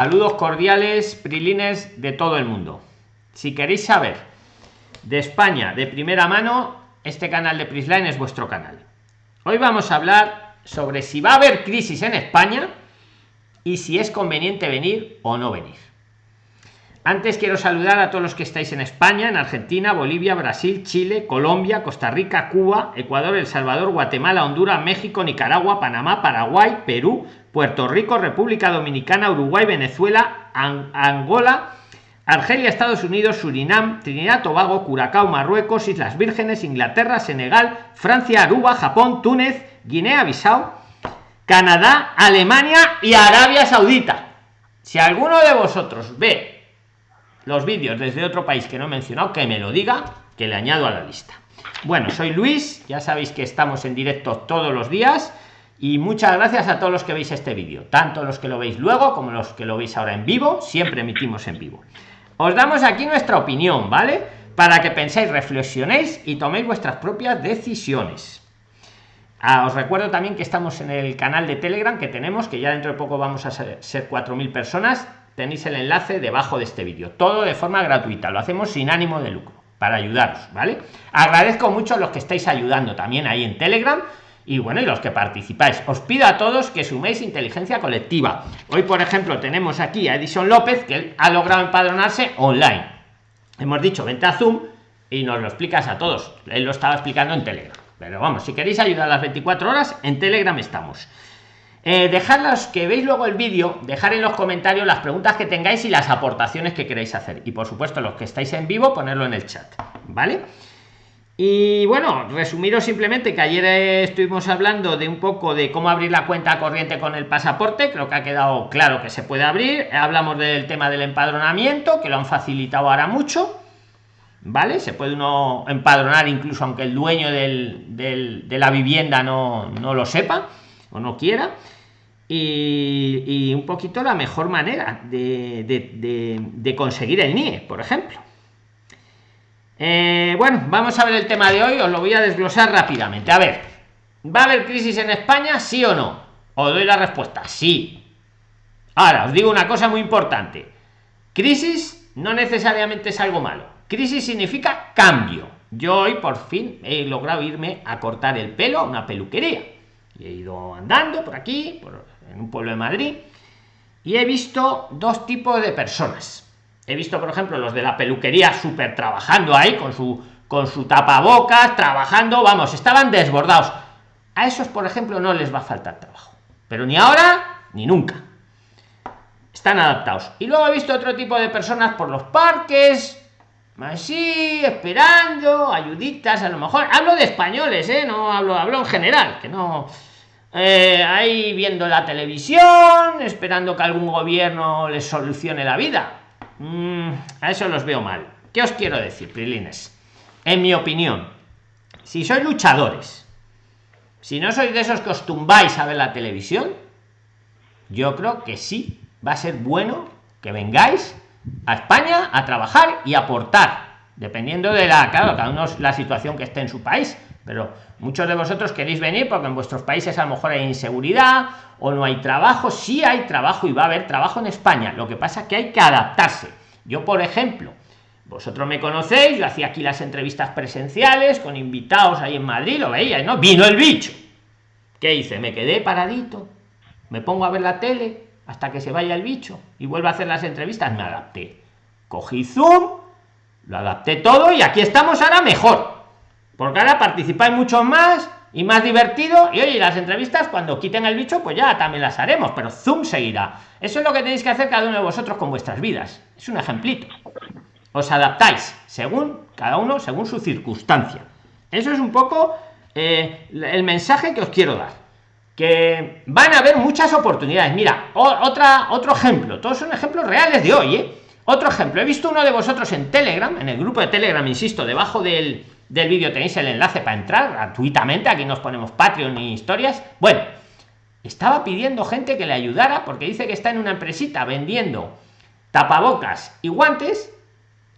Saludos cordiales, prilines de todo el mundo. Si queréis saber de España de primera mano, este canal de Prisline es vuestro canal. Hoy vamos a hablar sobre si va a haber crisis en España y si es conveniente venir o no venir. Antes quiero saludar a todos los que estáis en España, en Argentina, Bolivia, Brasil, Chile, Colombia, Costa Rica, Cuba, Ecuador, El Salvador, Guatemala, Honduras, México, Nicaragua, Panamá, Paraguay, Perú, Puerto Rico, República Dominicana, Uruguay, Venezuela, Angola, Argelia, Estados Unidos, Surinam, Trinidad, Tobago, Curacao, Marruecos, Islas Vírgenes, Inglaterra, Senegal, Francia, Aruba, Japón, Túnez, Guinea-Bissau, Canadá, Alemania y Arabia Saudita. Si alguno de vosotros ve los vídeos desde otro país que no he mencionado, que me lo diga, que le añado a la lista. Bueno, soy Luis, ya sabéis que estamos en directo todos los días y muchas gracias a todos los que veis este vídeo tanto los que lo veis luego como los que lo veis ahora en vivo siempre emitimos en vivo. Os damos aquí nuestra opinión vale para que penséis reflexionéis y toméis vuestras propias decisiones. Ah, os recuerdo también que estamos en el canal de telegram que tenemos que ya dentro de poco vamos a ser, ser 4.000 personas tenéis el enlace debajo de este vídeo. Todo de forma gratuita lo hacemos sin ánimo de lucro para ayudaros vale agradezco mucho a los que estáis ayudando también ahí en telegram y bueno y los que participáis. Os pido a todos que suméis inteligencia colectiva. Hoy por ejemplo tenemos aquí a Edison López que ha logrado empadronarse online. Hemos dicho vente a zoom y nos lo explicas a todos. Él lo estaba explicando en telegram. Pero vamos si queréis ayudar a las 24 horas en telegram estamos eh, los que veis luego el vídeo dejar en los comentarios las preguntas que tengáis y las aportaciones que queréis hacer y por supuesto los que estáis en vivo ponerlo en el chat vale y bueno, resumiros simplemente que ayer estuvimos hablando de un poco de cómo abrir la cuenta corriente con el pasaporte, creo que ha quedado claro que se puede abrir. Hablamos del tema del empadronamiento, que lo han facilitado ahora mucho. ¿Vale? Se puede uno empadronar incluso aunque el dueño de la vivienda no, lo sepa o no quiera. Y, un poquito la mejor manera de, conseguir el NIE, por ejemplo. Eh, bueno, vamos a ver el tema de hoy, os lo voy a desglosar rápidamente. A ver, ¿va a haber crisis en España? ¿Sí o no? Os doy la respuesta, sí. Ahora, os digo una cosa muy importante. Crisis no necesariamente es algo malo. Crisis significa cambio. Yo hoy por fin he logrado irme a cortar el pelo a una peluquería. Y he ido andando por aquí, en un pueblo de Madrid, y he visto dos tipos de personas. He visto por ejemplo los de la peluquería súper trabajando ahí con su con su tapabocas trabajando vamos estaban desbordados. A esos por ejemplo no les va a faltar trabajo pero ni ahora ni nunca. Están adaptados. Y luego he visto otro tipo de personas por los parques así esperando ayuditas a lo mejor. Hablo de españoles ¿eh? no hablo hablo en general que no eh, ahí viendo la televisión esperando que algún gobierno les solucione la vida Mm, a eso los veo mal. ¿Qué os quiero decir, Prilines? En mi opinión, si sois luchadores, si no sois de esos que os tumbáis a ver la televisión, yo creo que sí, va a ser bueno que vengáis a España a trabajar y aportar, dependiendo de la, claro, cada uno la situación que esté en su país, pero muchos de vosotros queréis venir porque en vuestros países a lo mejor hay inseguridad o no hay trabajo, sí hay trabajo y va a haber trabajo en España, lo que pasa es que hay que adaptarse. Yo, por ejemplo, vosotros me conocéis, yo hacía aquí las entrevistas presenciales con invitados ahí en Madrid, lo veía, ¿no? Vino el bicho. ¿Qué hice? Me quedé paradito, me pongo a ver la tele hasta que se vaya el bicho y vuelvo a hacer las entrevistas, me adapté. Cogí Zoom, lo adapté todo y aquí estamos ahora mejor porque ahora participáis mucho más y más divertido y oye las entrevistas cuando quiten el bicho pues ya también las haremos pero zoom seguirá. Eso es lo que tenéis que hacer cada uno de vosotros con vuestras vidas. Es un ejemplito. Os adaptáis según cada uno según su circunstancia. Eso es un poco eh, el mensaje que os quiero dar. Que van a haber muchas oportunidades. Mira otra otro ejemplo. Todos son ejemplos reales de hoy ¿eh? otro ejemplo. He visto uno de vosotros en telegram en el grupo de telegram insisto debajo del del vídeo tenéis el enlace para entrar gratuitamente aquí nos ponemos patreon y historias. Bueno estaba pidiendo gente que le ayudara porque dice que está en una empresita vendiendo tapabocas y guantes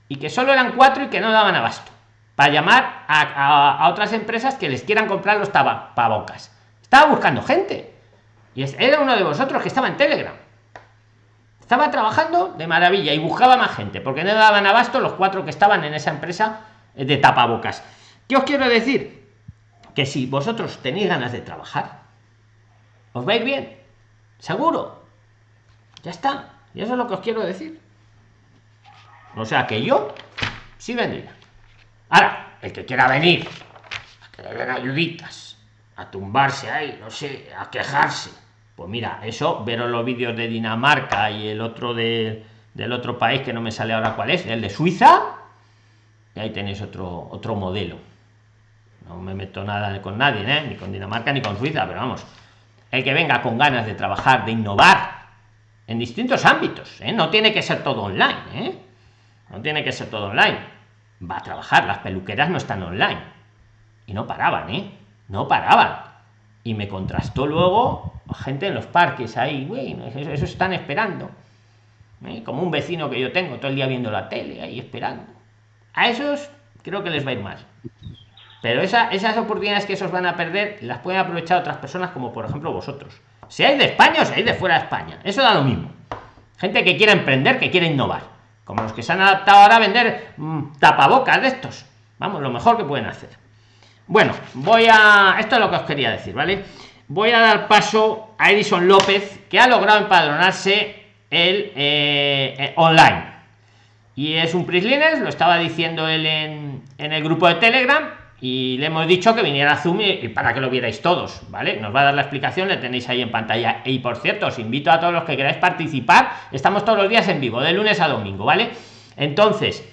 y que solo eran cuatro y que no daban abasto para llamar a, otras empresas que les quieran comprar los tapabocas. Estaba buscando gente y era uno de vosotros que estaba en telegram. Estaba trabajando de maravilla y buscaba más gente, porque no daban abasto los cuatro que estaban en esa empresa de tapabocas. ¿Qué os quiero decir? Que si vosotros tenéis ganas de trabajar, os vais bien, seguro. Ya está. Y eso es lo que os quiero decir. O sea que yo sí vendría. Ahora, el que quiera venir, a que le den ayuditas, a tumbarse ahí, no sé, a quejarse. Pues mira, eso, veros los vídeos de Dinamarca y el otro de, del otro país que no me sale ahora cuál es, el de Suiza, y ahí tenéis otro, otro modelo. No me meto nada con nadie, ¿eh? ni con Dinamarca ni con Suiza, pero vamos, el que venga con ganas de trabajar, de innovar en distintos ámbitos, ¿eh? no tiene que ser todo online, ¿eh? no tiene que ser todo online. Va a trabajar, las peluqueras no están online. Y no paraban, ¿eh? No paraban. Y me contrastó luego gente en los parques ahí, bueno, eso, están esperando. Como un vecino que yo tengo todo el día viendo la tele ahí esperando. A esos creo que les va a ir mal. Pero esas oportunidades que esos van a perder las pueden aprovechar otras personas como por ejemplo vosotros. Si hay de España o si hay de fuera de España. Eso da lo mismo. Gente que quiere emprender, que quiere innovar. Como los que se han adaptado ahora a vender mm, tapabocas de estos. Vamos, lo mejor que pueden hacer. Bueno, voy a... Esto es lo que os quería decir, ¿vale? Voy a dar paso a Edison López, que ha logrado empadronarse el eh, eh, online. Y es un PRISLINES, lo estaba diciendo él en, en el grupo de Telegram, y le hemos dicho que viniera a Zoom y, para que lo vierais todos, ¿vale? Nos va a dar la explicación, le tenéis ahí en pantalla. Y por cierto, os invito a todos los que queráis participar, estamos todos los días en vivo, de lunes a domingo, ¿vale? Entonces,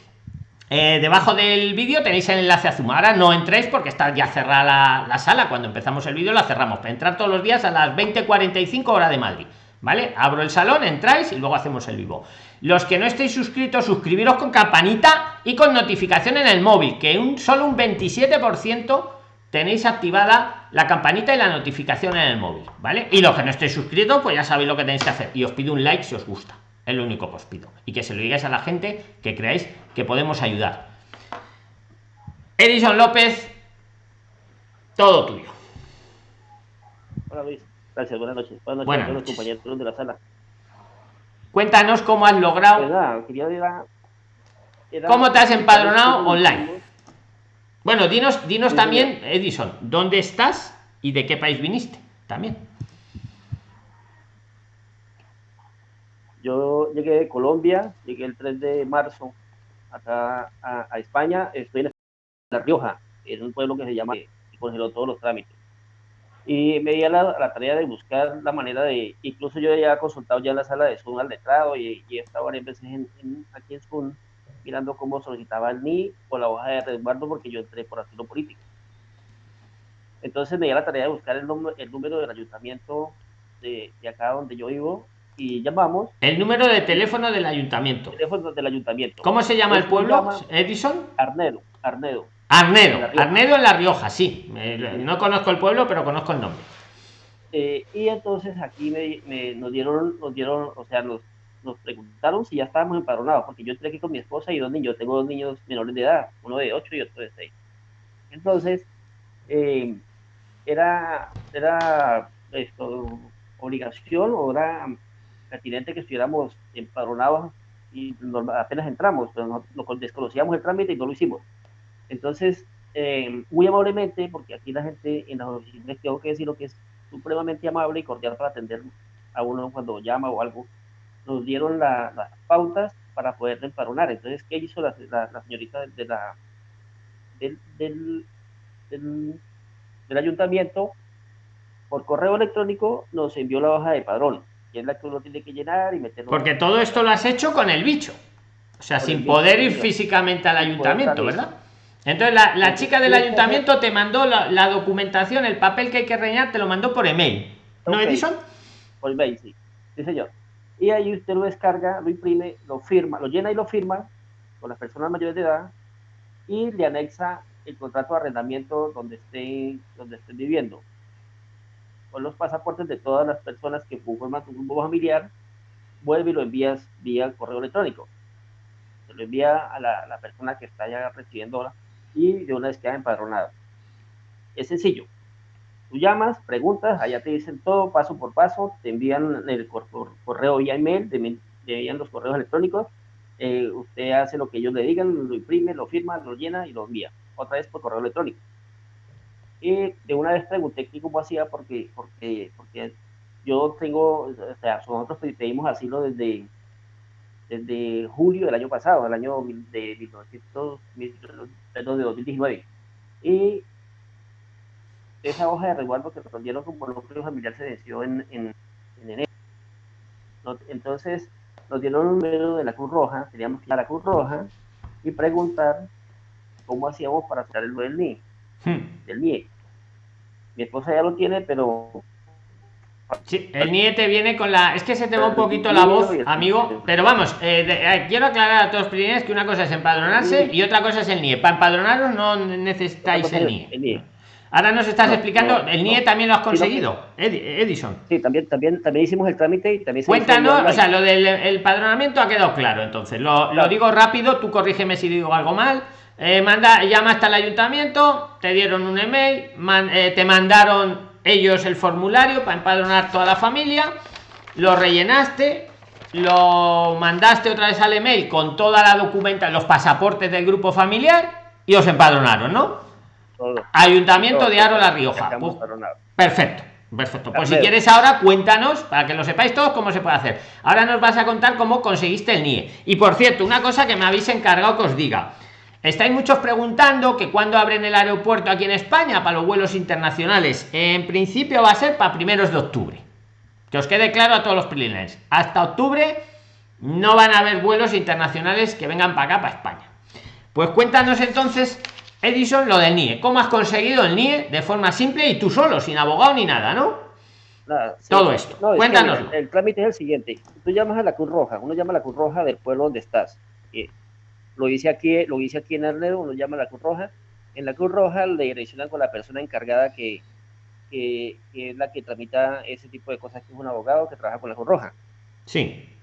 eh, debajo del vídeo tenéis el enlace a Zoom. Ahora no entréis porque está ya cerrada la, sala. Cuando empezamos el vídeo la cerramos. Para entrar todos los días a las 20.45 hora de Madrid. ¿Vale? Abro el salón, entráis y luego hacemos el vivo. Los que no estéis suscritos, suscribiros con campanita y con notificación en el móvil, que un solo un 27% tenéis activada la campanita y la notificación en el móvil, ¿vale? Y los que no estéis suscritos, pues ya sabéis lo que tenéis que hacer. Y os pido un like si os gusta. Es lo único que os pido. Y que se lo digáis a la gente que creáis que podemos ayudar. Edison López, todo tuyo. Hola Luis, gracias, buenas noches. Buenas noches a los compañeros de la sala. Cuéntanos cómo has logrado. ¿Cómo te has empadronado online? Bueno, dinos, dinos también, Edison, ¿dónde estás y de qué país viniste? También. Yo llegué de Colombia, llegué el 3 de marzo acá a, España, estoy en La Rioja, en un pueblo que se llama, y congeló todos los trámites y me di a la, tarea de buscar la manera de, incluso yo ya he consultado ya la sala de Zoom al letrado y, y he estado varias veces en, aquí en Zoom mirando cómo solicitaba el NI o la hoja de resguardo porque yo entré por asilo político. Entonces me di a la tarea de buscar el, el número del ayuntamiento de, de, acá donde yo vivo y llamamos. El número de teléfono del ayuntamiento. Teléfono del ayuntamiento. ¿Cómo se llama el pueblo, Edison? Arnedo, Arnedo. Arnedo, Arnedo en La Rioja, sí. no conozco el pueblo, pero conozco el nombre. Eh, y entonces aquí me, nos dieron, nos dieron, o sea, nos, nos preguntaron si ya estábamos empadronados, porque yo entré aquí con mi esposa y dos niños, tengo dos niños menores de edad, uno de 8 y otro de 6. Entonces, eh, era, era esto, obligación o era pertinente que estuviéramos empadronados y apenas entramos, pero no, desconocíamos el trámite y no lo hicimos. Entonces, eh, muy amablemente, porque aquí la gente en las oficinas tengo que decir lo que es supremamente amable y cordial para atender a uno cuando llama o algo, nos dieron las pautas para poder empadronar. Entonces, ¿qué hizo la, señorita de la, del, del, del, ayuntamiento? Por correo electrónico nos envió la hoja de padrón, que es la que uno tiene que llenar y meterlo. Porque todo esto lo has hecho con el bicho. O sea, sin poder ir físicamente al ayuntamiento, ¿verdad? Entonces la, chica del ayuntamiento te mandó la, documentación, el papel que hay que rellenar, te lo mandó por email. ¿No, Edison? Por email, sí. Sí, señor. Y ahí usted lo descarga, lo imprime, lo firma, lo llena y lo firma con las personas mayores de edad y le anexa el contrato de arrendamiento donde estén, donde estén viviendo. Con los pasaportes de todas las personas que forman tu grupo familiar, vuelve y lo envías vía correo electrónico. Se lo envía a la, la persona que está ya recibiendo y de una vez queda empadronado. Es sencillo. Tú llamas, preguntas, allá te dicen todo paso por paso, te envían el correo vía email de, veían los correos electrónicos, eh, usted hace lo que ellos le digan, lo imprime, lo firma, lo llena y lo envía, otra vez por correo electrónico. Y de una vez pregunté cómo hacía porque, porque, porque yo tengo, o sea, nosotros pedimos asilo desde, desde julio del año pasado, del año de, 1900, de 2019. Y esa hoja de resguardo que respondieron como núcleo familiar se venció en, en, enero. Entonces nos dieron un número de la Cruz Roja, teníamos que ir a la Cruz Roja y preguntar cómo hacíamos para hacer el del NIE. Hmm. Del NIE. Mi esposa ya lo tiene, pero Sí, el niete viene con la. Es que se te va un poquito la voz, amigo. Pero vamos, eh, eh, quiero aclarar a todos los primeros que una cosa es empadronarse y otra cosa es el NIE. Para empadronaros no necesitáis el NIE. Ahora nos estás explicando, el NIE también lo has conseguido, Edison. Sí, también, también, también hicimos el trámite y también Cuéntanos, o sea, lo del el padronamiento ha quedado claro, entonces. Lo, lo digo rápido, tú corrígeme si digo algo mal. Eh, manda, llamaste al ayuntamiento, te dieron un email, te mandaron ellos el formulario para empadronar toda la familia, lo rellenaste, lo mandaste otra vez al email con toda la documenta, los pasaportes del grupo familiar y os empadronaron, ¿no? Ayuntamiento de Aro La Rioja. perfecto. Perfecto. Pues si quieres ahora cuéntanos, para que lo sepáis todos, cómo se puede hacer. Ahora nos vas a contar cómo conseguiste el NIE. Y por cierto, una cosa que me habéis encargado que os diga. Estáis muchos preguntando que cuando abren el aeropuerto aquí en España para los vuelos internacionales. En principio va a ser para primeros de octubre. Que os quede claro a todos los primeros. Hasta octubre no van a haber vuelos internacionales que vengan para acá, para España. Pues cuéntanos entonces, Edison, lo del NIE. ¿Cómo has conseguido el NIE de forma simple y tú solo, sin abogado ni nada, no? Todo esto. Cuéntanos. el, trámite es el siguiente. Tú llamas a la Cruz Roja. Uno llama a la Cruz Roja del pueblo donde estás. Eh, lo hice aquí, lo hice aquí en Arnedo, uno llama a la Cruz Roja. En la Cruz Roja le direccionan con la persona encargada que, que, es la que tramita ese tipo de cosas, que es un abogado que trabaja con la Cruz Roja. Sí.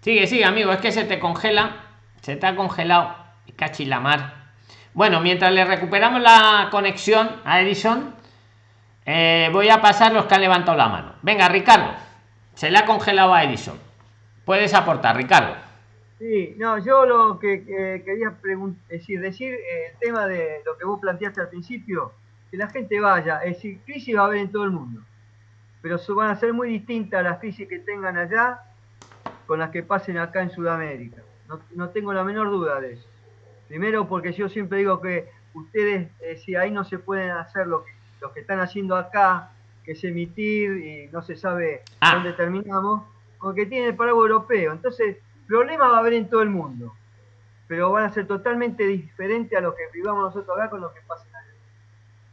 Sigue, sigue, amigo, es que se te congela, se te ha congelado, cachilamar. Bueno, mientras le recuperamos la conexión a Edison, eh, voy a pasar los que han levantado la mano. Venga, Ricardo, se le ha congelado a Edison. Puedes aportar, Ricardo. Sí, no, yo lo que quería decir, decir eh, el tema de lo que vos planteaste al principio, que la gente vaya, es decir, crisis va a haber en todo el mundo, pero van a ser muy distintas las crisis que tengan allá con las que pasen acá en Sudamérica. No, tengo la menor duda de eso. Primero porque yo siempre digo que ustedes, eh, si ahí no se pueden hacer lo que, lo que están haciendo acá, que es emitir y no se sabe ah. dónde terminamos, porque tiene el paraguas europeo. Entonces, Problema va a haber en todo el mundo, pero van a ser totalmente diferentes a lo que vivamos nosotros acá con lo que pasa allá.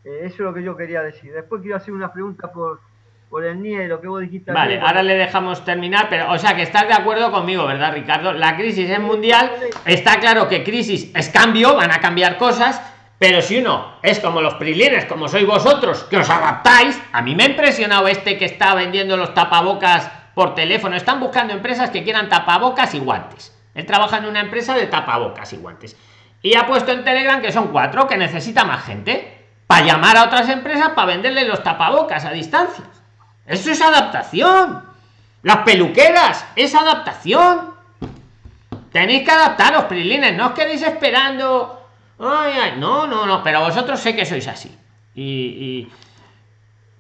Eh, eso es lo que yo quería decir. Después quiero hacer una pregunta por, por el NIE, lo que vos dijiste. Vale, ahora le dejamos terminar, pero o sea que estás de acuerdo conmigo, ¿verdad, Ricardo? La crisis es mundial, está claro que crisis es cambio, van a cambiar cosas, pero si uno es como los prilines, como sois vosotros, que os adaptáis, a mí me ha impresionado este que está vendiendo los tapabocas por teléfono. Están buscando empresas que quieran tapabocas y guantes. Él trabaja en una empresa de tapabocas y guantes. Y ha puesto en Telegram que son cuatro, que necesita más gente. Para llamar a otras empresas para venderle los tapabocas a distancia. Eso es adaptación. Las peluqueras es adaptación. Tenéis que adaptaros, prilines. No os quedéis esperando. Ay, no, no, no. Pero vosotros sé que sois así. y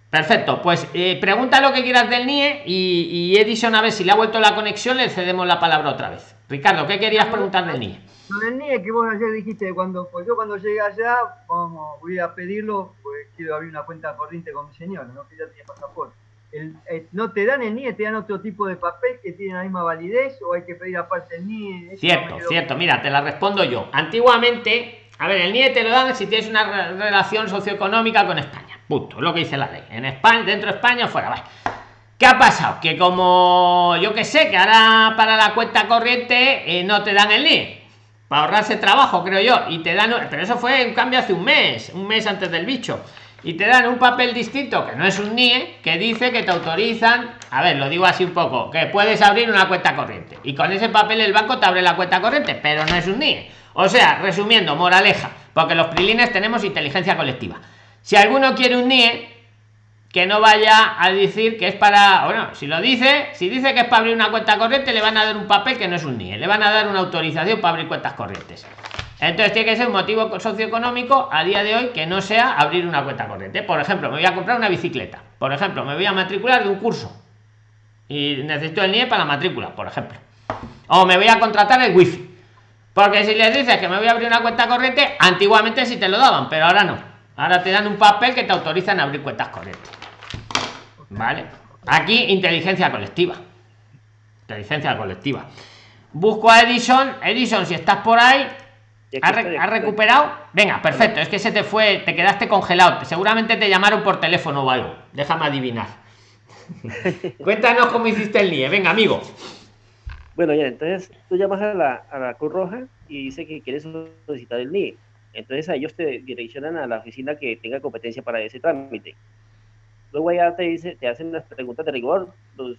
Perfecto, pues eh, pregunta lo que quieras del NIE y, Edison a ver si le ha vuelto la conexión, le cedemos la palabra otra vez. Ricardo, ¿qué querías preguntar del NIE? Del NIE que vos ayer dijiste, cuando pues yo cuando llegué allá, vamos, voy a pedirlo, pues quiero abrir una cuenta corriente con mi señor, no que ya tiene pasaporte. Eh, no te dan el NIE, te dan otro tipo de papel que tiene la misma validez o hay que pedir aparte el NIE. Cierto, cierto, mira, te la respondo yo. Antiguamente, a ver, el NIE te lo dan si tienes una relación socioeconómica con España Punto, lo que dice la ley. En España, dentro de España, fuera. ¿Qué ha pasado? Que como yo que sé, que ahora para la cuenta corriente eh, no te dan el NIE. Para ahorrarse trabajo, creo yo. Y te dan. Pero eso fue un cambio hace un mes, un mes antes del bicho. Y te dan un papel distinto, que no es un NIE, que dice que te autorizan. A ver, lo digo así un poco, que puedes abrir una cuenta corriente. Y con ese papel el banco te abre la cuenta corriente, pero no es un NIE. O sea, resumiendo, moraleja, porque los prilines tenemos inteligencia colectiva si alguno quiere un NIE, que no vaya a decir que es para, bueno, si lo dice, si dice que es para abrir una cuenta corriente, le van a dar un papel que no es un NIE, le van a dar una autorización para abrir cuentas corrientes. Entonces tiene que ser un motivo socioeconómico a día de hoy que no sea abrir una cuenta corriente. Por ejemplo, me voy a comprar una bicicleta. Por ejemplo, me voy a matricular de un curso. Y necesito el NIE para la matrícula, por ejemplo. O me voy a contratar el wifi. Porque si les dices que me voy a abrir una cuenta corriente, antiguamente sí te lo daban, pero ahora no. Ahora te dan un papel que te autorizan a abrir cuentas corrientes. ¿Vale? Aquí inteligencia colectiva. Inteligencia colectiva. Busco a Edison. Edison, si estás por ahí, ¿Has, recuperado? Venga, perfecto. Es que se te fue, te quedaste congelado. Seguramente te llamaron por teléfono o algo. Déjame adivinar. Cuéntanos cómo hiciste el NIE. Venga, amigo. Bueno, ya, entonces tú llamas a la, a la Cruz Roja y dice que quieres solicitar el NIE. Entonces a ellos te direccionan a la oficina que tenga competencia para ese trámite. Luego ya te dice, te hacen las preguntas de rigor, los,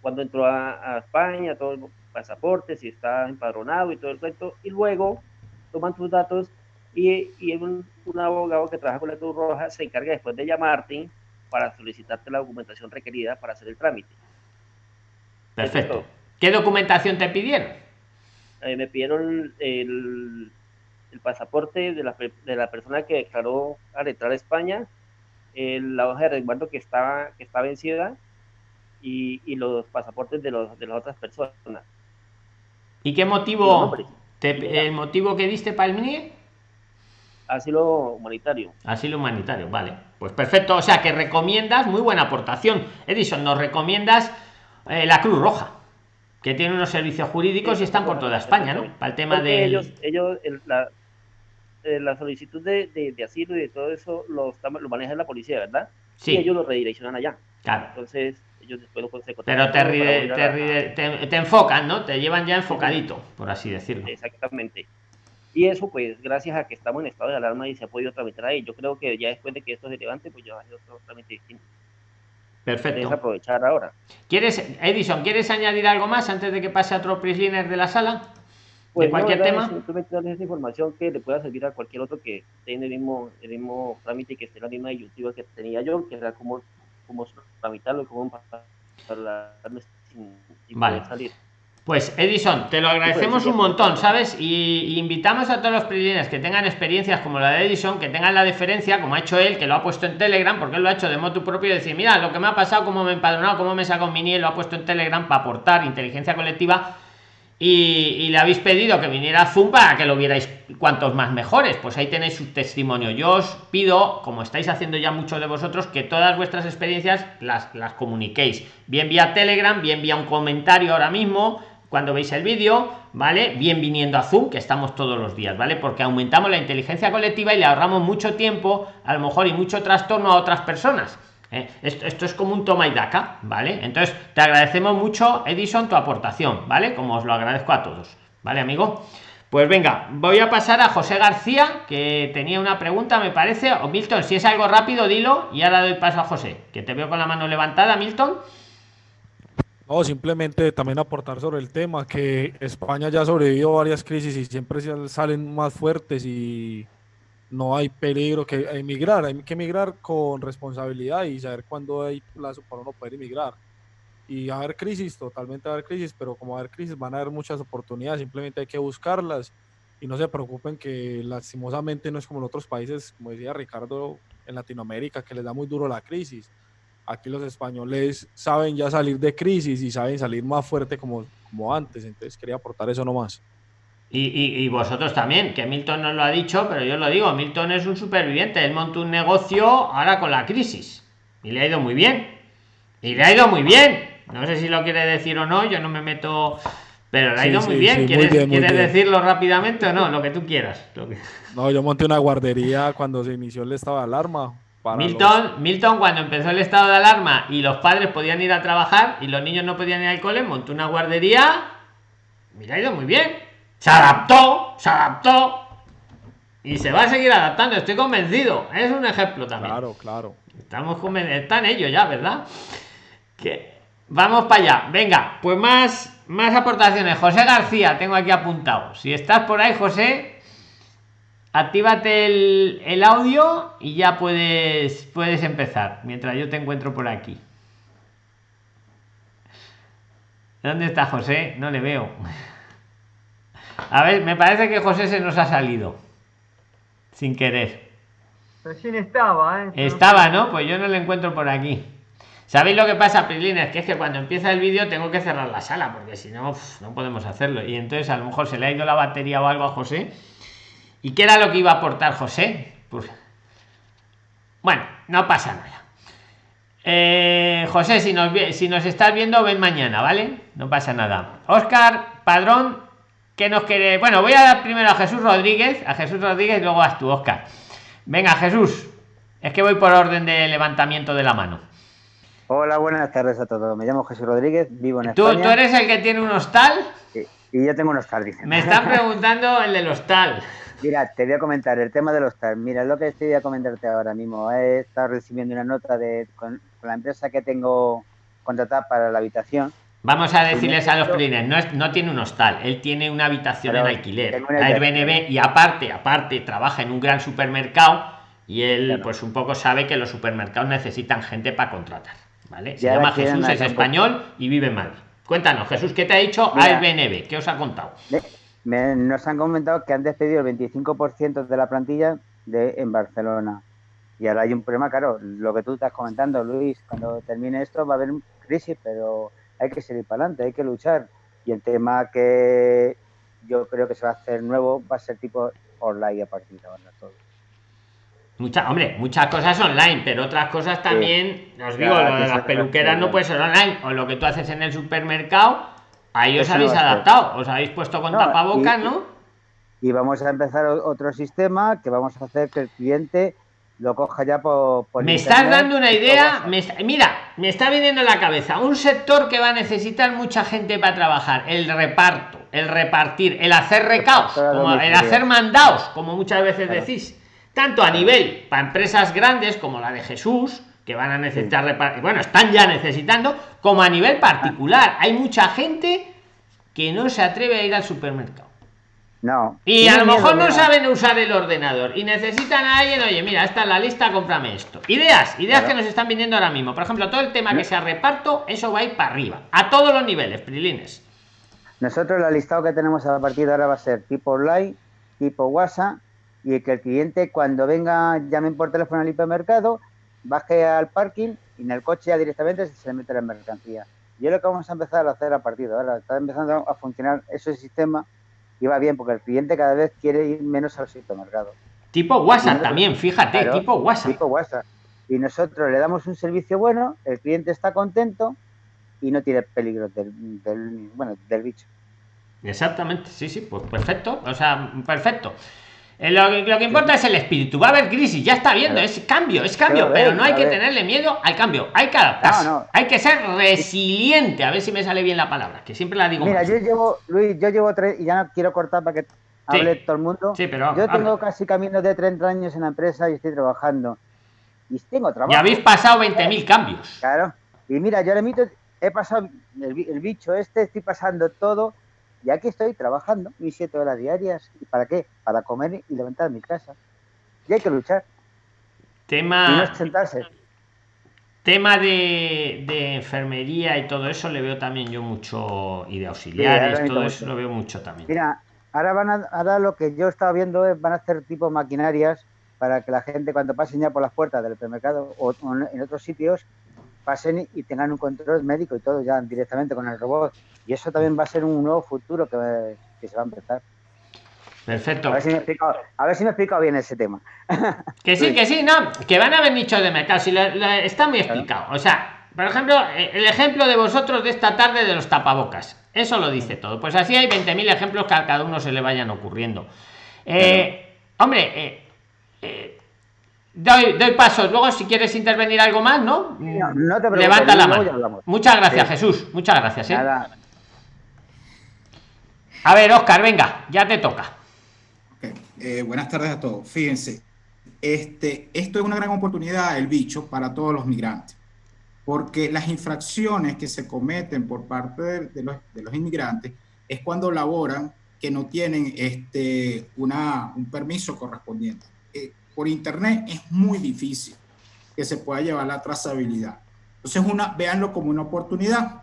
cuando entró a, a España, todo el pasaporte, si está empadronado y todo el resto, y luego toman tus datos y, y un, un, abogado que trabaja con la Cruz Roja se encarga después de llamarte para solicitarte la documentación requerida para hacer el trámite. Perfecto. ¿Qué documentación te pidieron? Eh, me pidieron el, el pasaporte de la, de la, persona que declaró al entrar a España, el, la hoja de resguardo que estaba que está vencida y, y los pasaportes de, los, de las otras personas. ¿Y qué motivo? ¿El motivo que diste para el MINIE? Asilo humanitario. Asilo humanitario, vale. Pues perfecto. O sea que recomiendas, muy buena aportación. Edison, nos recomiendas eh, la Cruz Roja, que tiene unos servicios jurídicos y están por toda España, ¿no? Para el tema de. Ellos, ellos la, eh, la, solicitud de, de, asilo y de todo eso lo, lo maneja la policía, ¿verdad? Sí. Y ellos lo redireccionan allá. Claro. Entonces, ellos después lo pueden Pero te, ride, te, ride, te, te, enfocan, ¿no? Te llevan ya enfocadito, por así decirlo. Exactamente. Y eso, pues, gracias a que estamos en estado de alarma y se ha podido tramitar ahí. Yo creo que ya después de que esto se levante, pues ya hay otro trámite distinto. Perfecto. aprovechar ahora. ¿Quieres, Edison, ¿quieres añadir algo más antes de que pase a otro prisoner de la sala? Pues ¿De cualquier no, tema? Simplemente darles esa información que le pueda servir a cualquier otro que esté en el mismo, el mismo trámite, que esté en la misma disyuntiva que tenía yo, que era cómo, cómo tramitarlo cómo sin, sin vale. salir. Pues Edison, te lo agradecemos un montón, ¿sabes? Y, y invitamos a todos los prisioneros que tengan experiencias como la de Edison, que tengan la deferencia, como ha hecho él, que lo ha puesto en Telegram, porque él lo ha hecho de modo propio, y decir, mira, lo que me ha pasado, cómo me he empadronado, cómo me saco mi NIE, lo ha puesto en Telegram para aportar inteligencia colectiva. Y, le habéis pedido que viniera a Zoom para que lo vierais cuantos más mejores. Pues ahí tenéis su testimonio. Yo os pido, como estáis haciendo ya muchos de vosotros, que todas vuestras experiencias las, las comuniquéis. Bien vía Telegram, bien vía un comentario ahora mismo, cuando veis el vídeo, ¿vale? Bien viniendo a Zoom, que estamos todos los días, ¿vale? Porque aumentamos la inteligencia colectiva y le ahorramos mucho tiempo, a lo mejor, y mucho trastorno a otras personas. ¿Eh? Esto, esto, es como un toma y daca, ¿vale? Entonces, te agradecemos mucho, Edison, tu aportación, ¿vale? Como os lo agradezco a todos, ¿vale, amigo? Pues venga, voy a pasar a José García, que tenía una pregunta, me parece. O Milton, si es algo rápido, dilo y ahora doy paso a José, que te veo con la mano levantada, Milton. No, simplemente también aportar sobre el tema, que España ya sobrevivió varias crisis y siempre salen más fuertes y no hay peligro que emigrar, hay que emigrar con responsabilidad y saber cuándo hay plazo para uno poder emigrar. Y a haber crisis, totalmente a haber crisis, pero como a haber crisis van a haber muchas oportunidades, simplemente hay que buscarlas y no se preocupen que lastimosamente no es como en otros países, como decía Ricardo, en Latinoamérica, que les da muy duro la crisis aquí los españoles saben ya salir de crisis y saben salir más fuerte como, como antes. Entonces quería aportar eso nomás. Y, y, y, vosotros también, que Milton no lo ha dicho, pero yo lo digo, Milton es un superviviente, él montó un negocio ahora con la crisis y le ha ido muy bien. Y le ha ido muy bien. No sé si lo quiere decir o no, yo no me meto, pero le ha ido sí, muy, sí, bien. Sí, ¿Quieres, muy bien. ¿quieres bien. decirlo rápidamente o no? Lo que tú quieras. Lo que... No, yo monté una guardería cuando se inició el estado de alarma. Milton, los... Milton, cuando empezó el estado de alarma y los padres podían ir a trabajar y los niños no podían ir al cole, montó una guardería. Mira, ha ido muy bien. Se adaptó, se adaptó. Y se va a seguir adaptando, estoy convencido. Es un ejemplo también. Claro, claro. Estamos convencidos. Están ellos ya, ¿verdad? Que vamos para allá. Venga, pues más, más aportaciones. José García, tengo aquí apuntado. Si estás por ahí, José, actívate el, el, audio y ya puedes, puedes empezar, mientras yo te encuentro por aquí. ¿Dónde está José? No le veo. A ver, me parece que José se nos ha salido. Sin querer. Recién estaba, ¿eh? Estaba, ¿no? Pues yo no le encuentro por aquí. ¿Sabéis lo que pasa, Prilines? Que es que cuando empieza el vídeo tengo que cerrar la sala, porque si no, no podemos hacerlo. Y entonces a lo mejor se le ha ido la batería o algo a José. ¿Y qué era lo que iba a aportar José? Pues... Bueno, no pasa nada. Eh, José, si nos, si nos estás viendo, ven mañana, ¿vale? No pasa nada. Oscar, padrón, que nos quiere. Bueno, voy a dar primero a Jesús Rodríguez, a Jesús Rodríguez y luego a tú, Oscar. Venga, Jesús. Es que voy por orden de levantamiento de la mano. Hola, buenas tardes a todos. Me llamo Jesús Rodríguez, vivo en ¿Tú, España. ¿Tú eres el que tiene un hostal? Sí, y yo tengo un hostal, dicen. Me están preguntando el del hostal. Mira, te voy a comentar el tema del hostal. Mira, lo que estoy a comentarte ahora mismo. He estado recibiendo una nota de con, con la empresa que tengo contratada para la habitación. Vamos a decirles a los clientes, no, es, no tiene un hostal, él tiene una habitación Pero en alquiler, Airbnb, y aparte, aparte, trabaja en un gran supermercado y él Claro. pues un poco sabe que los supermercados necesitan gente para contratar, ¿vale? Se llama Jesús, es español y vive en Madrid. Cuéntanos, Jesús, ¿qué te ha dicho Mira. Airbnb? ¿Qué os ha contado? Me- nos han comentado que han despedido el 25% de la plantilla de, en Barcelona. Y ahora hay un problema, claro, lo que tú estás comentando, Luis, cuando termine esto va a haber crisis, pero hay que seguir para adelante, hay que luchar. Y el tema que yo creo que se va a hacer nuevo va a ser tipo online a partir de ahora todo. Mucha, hombre, muchas cosas online, pero otras cosas también, os digo, Claro, lo de las peluqueras no puede ser online, o lo que tú haces en el supermercado, ahí os Eso habéis adaptado, os habéis puesto con No, tapabocas, y- ¿no? Y vamos a empezar otro sistema que vamos a hacer que el cliente lo coja ya por, por Me estás dando una idea, me está- mira, me está viniendo en la cabeza un sector que va a necesitar mucha gente para trabajar, el reparto, el repartir, el hacer recaos, como el hacer mandados, como muchas veces Claro. decís, tanto a nivel para empresas grandes como la de Jesús, que van a necesitar repartir, bueno, están ya necesitando, como a nivel particular. Hay mucha gente que no se atreve a ir al supermercado. No. Y a lo mejor no saben usar el ordenador y necesitan a alguien, oye, mira, esta es la lista, cómprame esto. Ideas, ideas Claro. que nos están viniendo ahora mismo. Por ejemplo, todo el tema que sea reparto, eso va a ir para arriba, a todos los niveles, prilines. Nosotros el listado que tenemos a partir de ahora va a ser tipo online, tipo WhatsApp, y que el cliente cuando venga, llamen por teléfono al hipermercado, baje al parking y en el coche ya directamente se le mete la mercancía. Y es lo que vamos a empezar a hacer a partir de ahora. Está empezando a funcionar ese sistema y va bien porque el cliente cada vez quiere ir menos al supermercado. Tipo WhatsApp también, fíjate, Claro, tipo WhatsApp. Tipo WhatsApp. Y nosotros le damos un servicio bueno, el cliente está contento y no tiene peligro del, del- bueno, del bicho. Exactamente, sí, sí, pues perfecto, o sea, perfecto. Eh, Lo que, lo que importa es el espíritu. Va a haber crisis, ya está viendo, es cambio, es cambio, pero no hay que tenerle miedo al cambio, hay que adaptarse, No, no. hay que ser resiliente, a ver si me sale bien la palabra, que siempre la digo Mira, yo llevo, Luis, yo llevo tres, y ya no quiero cortar para que hable todo el mundo. Sí, pero yo habla. tengo casi camino de 30 años en la empresa y estoy trabajando. Y tengo trabajo. Ya habéis pasado 20.000 cambios. Claro. Y mira, yo ahora mismo he pasado el, el bicho este, estoy pasando todo. Y aquí estoy trabajando mis siete horas diarias. ¿Y para qué? Para comer y levantar mi casa. Y hay que luchar. Y Tema, no sentarse. tema de, de enfermería y todo eso le veo también yo mucho, y de auxiliares, todo eso lo veo mucho también. Mira, ahora van a, ahora lo que yo estaba viendo es van a hacer tipo maquinarias para que la gente cuando pasen ya por las puertas del supermercado o en otros sitios pasen y- tengan un control médico y todo ya directamente con el robot. Y eso también va a ser un nuevo futuro que, que se va a empezar. Perfecto. A ver si me he explicado, a ver si me he explicado bien ese tema. Que sí, que sí, no, que van a haber nichos de mercado, si lo- lo- está muy explicado. O sea, por ejemplo, eh, el ejemplo de vosotros de esta tarde de los tapabocas, eso lo dice todo. Pues así hay 20.000 ejemplos que a cada uno se le vayan ocurriendo. Eh, Hombre, eh, doy, doy pasos. Luego, si quieres intervenir algo más, ¿no? No, no te preocupes, Levanta la mano. Muchas gracias, Sí. Jesús. Muchas gracias. ¿eh? Nada, A ver, Oscar, venga, ya te toca. Eh, buenas tardes a todos. Fíjense, este, esto es una gran oportunidad, el bicho, para todos los migrantes, porque las infracciones que se cometen por parte de, de los, de los inmigrantes es cuando laboran, que no tienen este, una, un permiso correspondiente. Eh, por internet es muy difícil que se pueda llevar la trazabilidad. Entonces, una, véanlo como una oportunidad.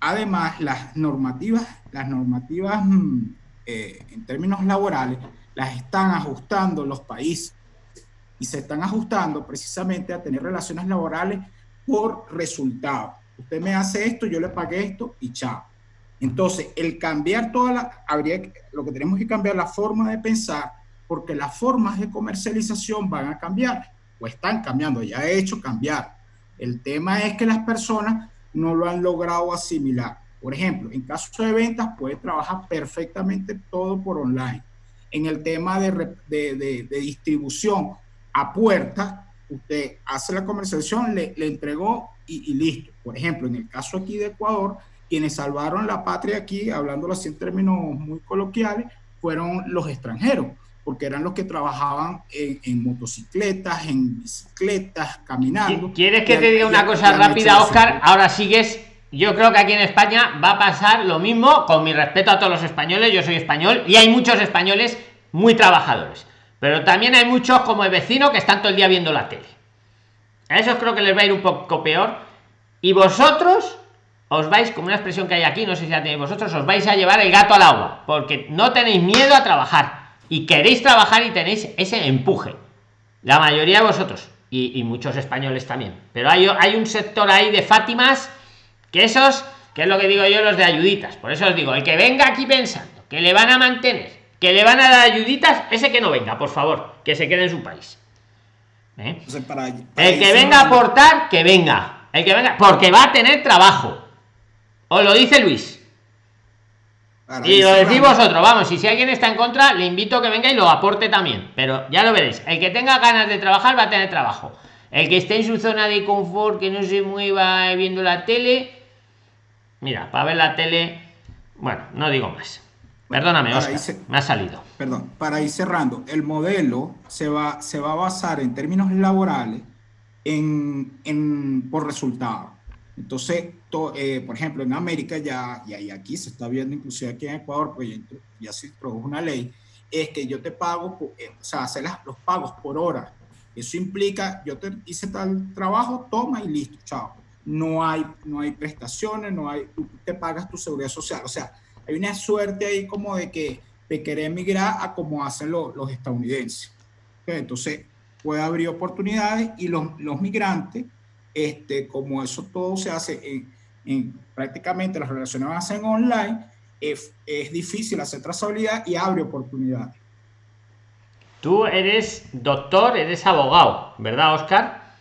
Además, las normativas, las normativas mm, eh, en términos laborales, las están ajustando los países y se están ajustando precisamente a tener relaciones laborales por resultado. Usted me hace esto, yo le pagué esto y chao. Entonces, el cambiar toda la, habría, lo que tenemos que cambiar la forma de pensar, porque las formas de comercialización van a cambiar, o están cambiando, ya he hecho cambiar. El tema es que las personas no lo han logrado asimilar. Por ejemplo, en caso de ventas puede trabajar perfectamente todo por online. En el tema de, de, de, distribución a puerta, usted hace la comercialización, le, le entregó y, y, listo. Por ejemplo, en el caso aquí de Ecuador, quienes salvaron la patria aquí, hablándolo así en términos muy coloquiales, fueron los extranjeros, porque eran los que trabajaban en, motocicletas, en bicicletas, caminando. ¿Quieres que te diga una cosa rápida, Oscar? Ahora sigues. Yo creo que aquí en España va a pasar lo mismo, con mi respeto a todos los españoles, yo soy español y hay muchos españoles muy trabajadores, pero también hay muchos como el vecino que están todo el día viendo la tele. A esos creo que les va a ir un poco peor. Y vosotros os vais, como una expresión que hay aquí, no sé si la tenéis vosotros, os vais a llevar el gato al agua, porque no tenéis miedo a trabajar y queréis trabajar y tenéis ese empuje. La mayoría de vosotros y, muchos españoles también. Pero hay, hay un sector ahí de Fátimas que esos, que es lo que digo yo, los de ayuditas. Por eso os digo, el que venga aquí pensando que le van a mantener, que le van a dar ayuditas, ese que no venga, por favor, que se quede en su país. ¿Eh? el que venga a aportar, que venga. El que venga, porque va a tener trabajo os lo dice Luis. Y lo decís vosotros, vamos, y si alguien está en contra, le invito a que venga y lo aporte también. Pero ya lo veréis, el que tenga ganas de trabajar va a tener trabajo. El que esté en su zona de confort, que no se mueva viendo la tele, mira, para ver la tele, bueno, no digo más. Perdóname, Oscar, me ha salido. Perdón, para ir cerrando, el modelo se va, se va a basar en términos laborales en, en por resultado. Entonces, eh, por ejemplo, en América ya, y aquí se está viendo, inclusive aquí en Ecuador, pues ya, se introdujo una ley, es que yo te pago, eh, o sea, hacer los pagos por hora. Eso implica, yo te hice tal trabajo, toma y listo, chao. No hay, no hay prestaciones, no hay, tú te pagas tu seguridad social. O sea, hay una suerte ahí como de que te querer emigrar a como hacen los, los estadounidenses. Entonces, puede abrir oportunidades y los, los migrantes, este, como eso todo se hace en, prácticamente las relaciones van a ser online, es, es difícil hacer trazabilidad y abre oportunidades. Tú eres doctor, eres abogado, ¿verdad, Oscar?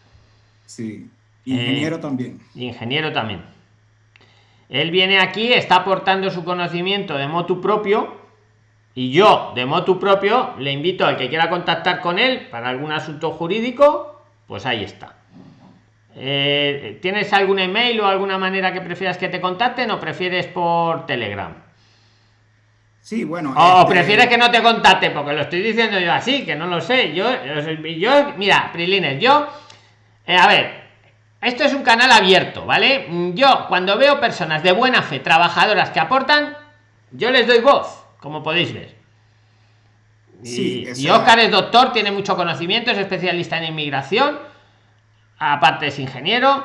Sí, ingeniero eh, también. Ingeniero también. Él viene aquí, está aportando su conocimiento de motu propio y yo, de motu propio, le invito al que quiera contactar con él para algún asunto jurídico, pues ahí está. Eh, ¿Tienes algún email o alguna manera que prefieras que te contacten o prefieres por Telegram? Sí, bueno. O este, prefieres que no te contacte, porque lo estoy diciendo yo así, que no lo sé. Yo, yo mira, Prilines, yo, eh, a ver, esto es un canal abierto, ¿vale? Yo, cuando veo personas de buena fe, trabajadoras que aportan, yo les doy voz, como podéis ver. Y, y Oscar es doctor, tiene mucho conocimiento, es especialista en inmigración aparte es ingeniero.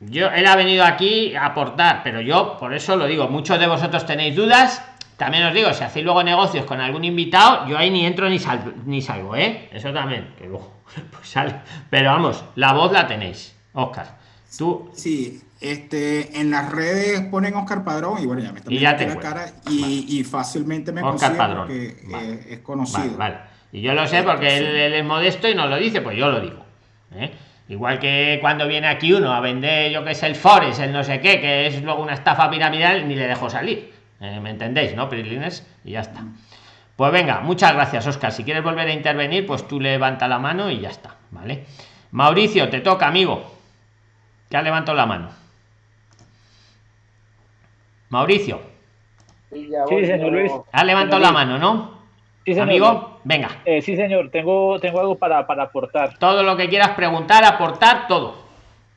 Yo, él ha venido aquí a aportar, pero yo por eso lo digo, muchos de vosotros tenéis dudas. También os digo, si hacéis luego negocios con algún invitado, yo ahí ni entro ni, salgo, ni salgo, ¿eh? Eso también, que luego pues sale. Pero vamos, la voz la tenéis, Oscar. Tú. Sí, este, en las redes ponen Oscar Padrón y bueno, ya me está y ya la cara y, fácilmente me Oscar Padrón. porque es conocido. Vale, Y yo lo sé porque él, él, es modesto y no lo dice, pues yo lo digo. ¿eh? Igual que cuando viene aquí uno a vender, yo que sé, el Forex, el no sé qué, que es luego una estafa piramidal, ni le dejo salir. Eh, ¿Me entendéis, no, Prilines? Y ya está. Pues venga, muchas gracias, Oscar. Si quieres volver a intervenir, pues tú levanta la mano y ya está, ¿vale? Mauricio, te toca, amigo. Ya levanto la mano. Mauricio. Sí, señor Luis. Ha levantado la mano, ¿no? Amigo, venga. Eh, sí, señor, tengo, tengo algo para, aportar. Todo lo que quieras preguntar, aportar, todo.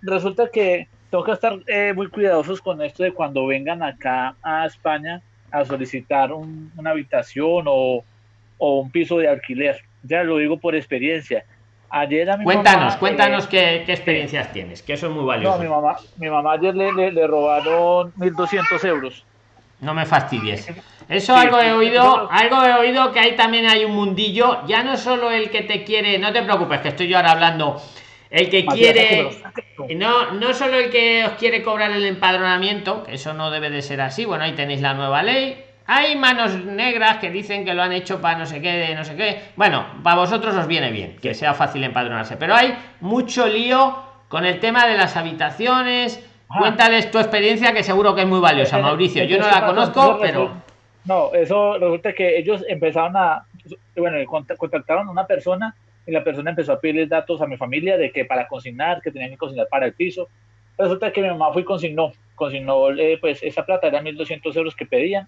Resulta que tengo que estar eh, muy cuidadosos con esto de cuando vengan acá a España, a solicitar un- una habitación o, o un piso de alquiler. Ya lo digo por experiencia. Ayer a mi Cuéntanos, mamá, cuéntanos eh, qué, qué experiencias tienes, que eso es muy no, valioso. mi mamá, mi mamá ayer le, le, le robaron 1.200 euros. No me fastidies. Eso Sí, algo he oído, algo he oído que ahí también hay un mundillo, ya no solo el que te quiere, no te preocupes, que estoy yo ahora hablando, el que Matías, quiere, no, no solo el que os quiere cobrar el empadronamiento, que eso no debe de ser así, bueno, ahí tenéis la nueva ley. Hay manos negras que dicen que lo han hecho para no sé qué, no sé qué. Bueno, para vosotros os viene bien que sea fácil empadronarse, pero hay mucho lío con el tema de las habitaciones. Ajá. Cuéntales tu experiencia, que seguro que es muy valiosa, Mauricio. Yo no la conozco, pero No, eso resulta que ellos empezaron a, bueno, cont- contactaron a una persona y la persona empezó a pedirles datos a mi familia de que para consignar, que tenían que consignar para el piso. Resulta que mi mamá fue y consignó, consignó eh, pues esa plata, eran 1.200 euros que pedían,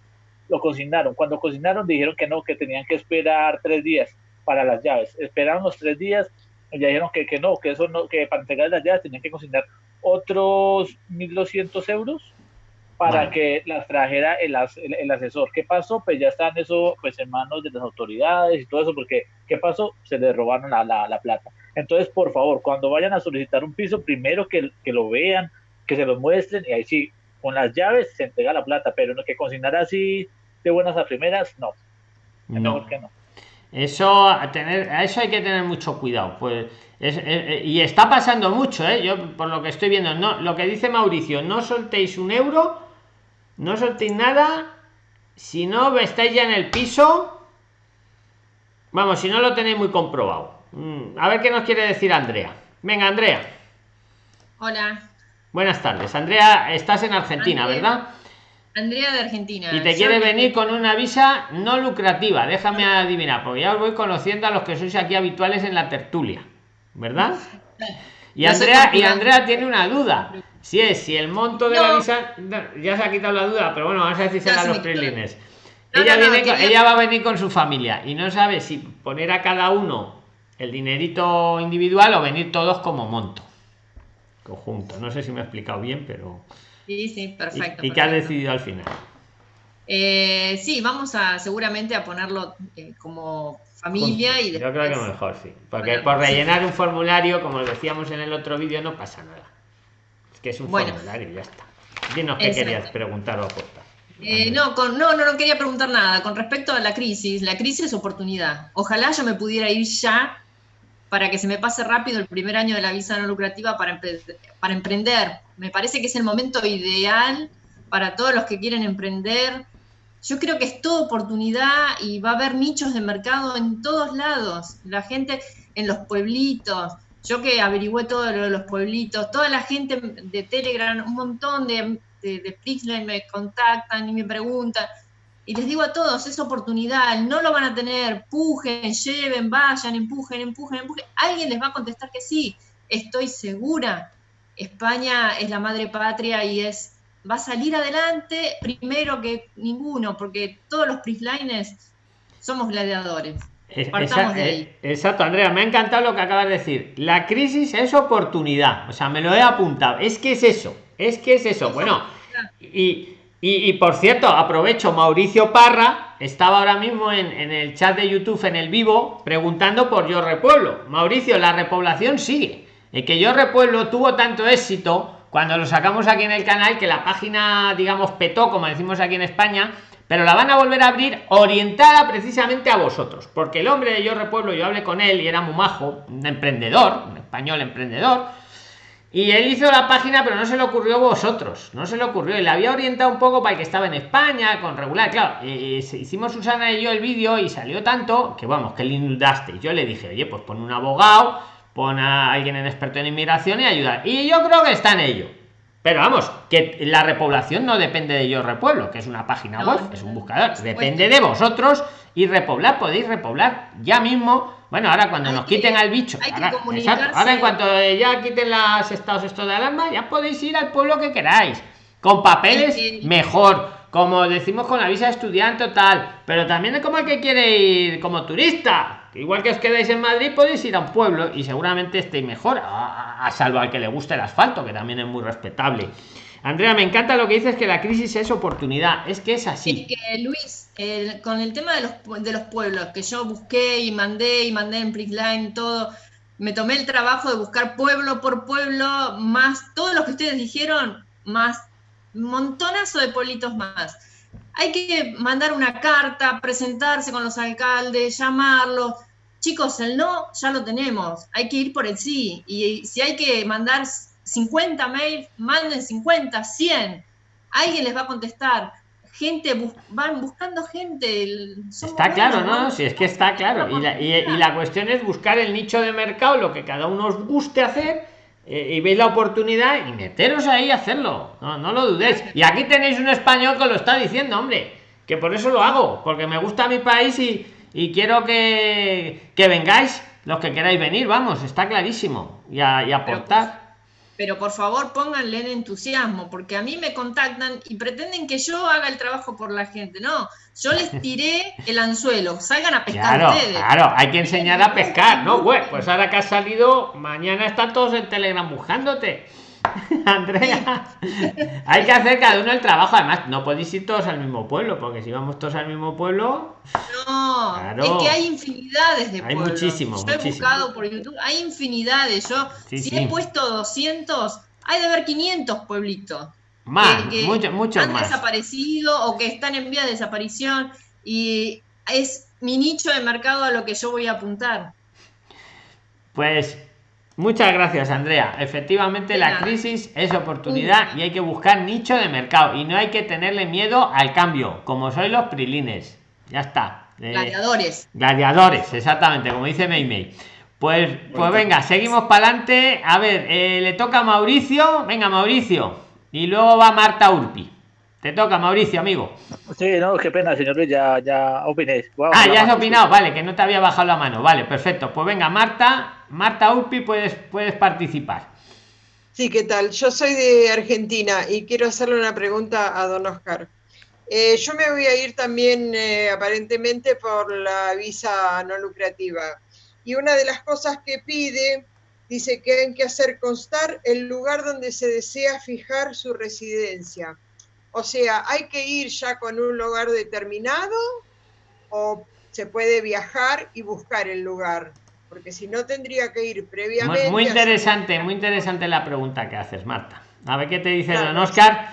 lo consignaron. Cuando consignaron dijeron que no, que tenían que esperar tres días para las llaves. Esperaron los tres días y ya dijeron que, que no, que eso no, que para entregar las llaves tenían que consignar otros 1.200 euros para que las trajera el, as- el, el asesor. ¿Qué pasó? Pues ya están eso pues en manos de las autoridades y todo eso, porque ¿qué pasó? Se les robaron la, la, la plata. Entonces, por favor, cuando vayan a solicitar un piso, primero que, que lo vean, que se lo muestren y ahí sí, con las llaves se entrega la plata, pero no que consignar así de buenas a primeras, no, es no. mejor que no. Eso a tener, a eso hay que tener mucho cuidado. Pues es- y está pasando mucho, ¿eh? Yo por lo que estoy viendo, no, lo que dice Mauricio, no soltéis un euro, no soltéis nada, si no estáis ya en el piso, vamos, si no lo tenéis muy comprobado. Mm, A ver qué nos quiere decir Andrea. Venga, Andrea. Hola, Buenas tardes. Andrea, estás en Argentina, Andrea. ¿verdad? Andrea de Argentina. Y te quiere venir con una visa no lucrativa. Déjame adivinar, porque ya os voy conociendo a los que sois aquí habituales en la tertulia, ¿verdad? Y Andrea, y. Andrea tiene una duda. Si es, si el monto de la No. visa. no, Ya se ha quitado la duda, pero bueno, vamos a a se los. No, ella, no, no, viene con- ella va a venir con su familia y no sabe si poner a cada uno el dinerito individual o venir todos como monto. Conjunto. No sé si me he explicado bien, pero. Sí, sí, ¿Y, perfecto. y qué has decidido al final? Eh, sí, vamos a seguramente a ponerlo eh, como familia y Yo creo que después- mejor, sí. Porque Bueno, por sí. rellenar un formulario, como decíamos en el otro vídeo, no pasa nada. Que es un Bueno. formulario y ya está. Dinos qué Exacto. querías preguntar o aportar. Eh, no, con, no, no, no quería preguntar nada. Con respecto a la crisis, la crisis es oportunidad. Ojalá yo me pudiera ir ya para que se me pase rápido el primer año de la visa no lucrativa para, empre- para emprender. Me parece que es el momento ideal para todos los que quieren emprender. Yo creo que es toda oportunidad y va a haber nichos de mercado en todos lados. La gente en los pueblitos. Yo que averigüé todo lo los pueblitos, toda la gente de Telegram, un montón de, de, me contactan y me preguntan. Y les digo a todos, es oportunidad, no lo van a tener, pujen, lleven, vayan, empujen, empujen, empujen. Alguien les va a contestar que sí, estoy segura. España es la madre patria y es va a salir adelante primero que ninguno, porque todos los Prislines somos gladiadores. Es- Partamos esa- de eh, exacto, Andrea, me ha encantado lo que acabas de decir. La crisis es oportunidad. O sea, me lo he apuntado. Es que es eso. Es que es eso. Bueno, y, y- y por cierto, aprovecho, Mauricio Parra estaba ahora mismo en, en el chat de YouTube, en el vivo, preguntando por Yo Repueblo. Mauricio, la repoblación sigue. El que Yo Repueblo tuvo tanto éxito cuando lo sacamos aquí en el canal que la página, digamos, petó, como decimos aquí en España, pero la van a volver a abrir orientada precisamente a vosotros. Porque el hombre de Yo Repueblo, yo hablé con él y era muy majo, un emprendedor, un español emprendedor. Y él hizo la página, pero no se le ocurrió a vosotros. No se le ocurrió. Y la había orientado un poco para el que estaba en España, con regular. Claro, hicimos Susana y yo el vídeo y salió tanto que vamos, que le inundaste. Yo le dije, oye, pues pon un abogado, pon a alguien en experto en inmigración y ayudar. Y yo creo que está en ello. Pero vamos, que la repoblación no depende de Yo Repueblo, que es una página No, web, es un buscador. supuesto. Depende de vosotros y repoblar, podéis repoblar ya mismo. Bueno, ahora cuando Hay nos que- quiten al bicho. hay que ahora, exacto, ahora en cuanto ya quiten los estados estos de alarma, ya podéis ir al pueblo que queráis. Con papeles, mejor. Como decimos con la visa de estudiante o tal. Pero también es como el que quiere ir como turista. Igual que os quedáis en Madrid, podéis ir a un pueblo y seguramente estéis mejor. A, a salvo al que le guste el asfalto, que también es muy respetable. Andrea, me encanta lo que dices que la crisis es oportunidad. Es que es así. Que, Luis, con el tema de los, de los pueblos, que yo busqué y mandé y mandé en Prixline todo, me tomé el trabajo de buscar pueblo por pueblo, más todo lo que ustedes dijeron, más montonazo de pueblitos más. Hay que mandar una carta, presentarse con los alcaldes, llamarlos. Chicos, el no ya lo tenemos, hay que ir por el sí. Y si hay que mandar 50 mails, manden 50, 100. Alguien les va a contestar. Gente, van buscando gente. está claro, ¿no? Si es que está claro. Y la, y la, cuestión es buscar el nicho de mercado, lo que cada uno os guste hacer. Eh, y veis la oportunidad y meteros ahí a hacerlo. No, no lo dudéis. Y aquí tenéis un español que lo está diciendo, hombre. Que por eso lo hago. Porque me gusta mi país y, y quiero que, que vengáis los que queráis venir. Vamos, está clarísimo. Y, a, y aportar pero por favor pónganle en entusiasmo, porque a mí me contactan y pretenden que yo haga el trabajo por la gente. No, yo les tiré el anzuelo, salgan a pescar claro, Claro, hay que enseñar a pescar, ¿no? pues ahora que has salido, mañana están todos en Telegram buscándote. Andrea, hay que hacer cada uno el trabajo. Además, no podéis ir todos al mismo pueblo, porque si vamos todos al mismo pueblo. No, es que hay infinidades de hay muchísimos. Yo he buscado por YouTube, hay infinidades. Yo, si he puesto 200, hay de haber 500 pueblitos. Más, que, mucho, han desaparecido o que están en vía de desaparición. Y es mi nicho de mercado a lo que yo voy a apuntar. Pues Muchas gracias, Andrea. Efectivamente, la crisis es oportunidad y hay que buscar nicho de mercado y no hay que tenerle miedo al cambio, como soy los prilines. Ya está. Eh, gladiadores. Gladiadores, exactamente, como dice Meimei. Pues, pues venga, seguimos para adelante. A ver, eh, le toca a Mauricio. Venga, Mauricio. Y luego va Marta Urpi. Te toca, Mauricio, amigo. Sí, no, qué pena, señor Luis, ya, ya opiné. ah, ya has opinado, vale, que no te había bajado la mano. Vale, perfecto. Pues venga, Marta, Marta Urpi, puedes, puedes participar. Sí, ¿qué tal? Yo soy de Argentina y quiero hacerle una pregunta a don Oscar. Eh, yo me voy a ir también eh, aparentemente por la visa no lucrativa. Y una de las cosas que pide, dice que hay que hacer constar el lugar donde se desea fijar su residencia. O sea, ¿hay que ir ya con un lugar determinado o se puede viajar y buscar el lugar? Porque si no tendría que ir previamente. Muy, interesante, muy interesante la pregunta que haces, Marta. A ver qué te dice don Oscar.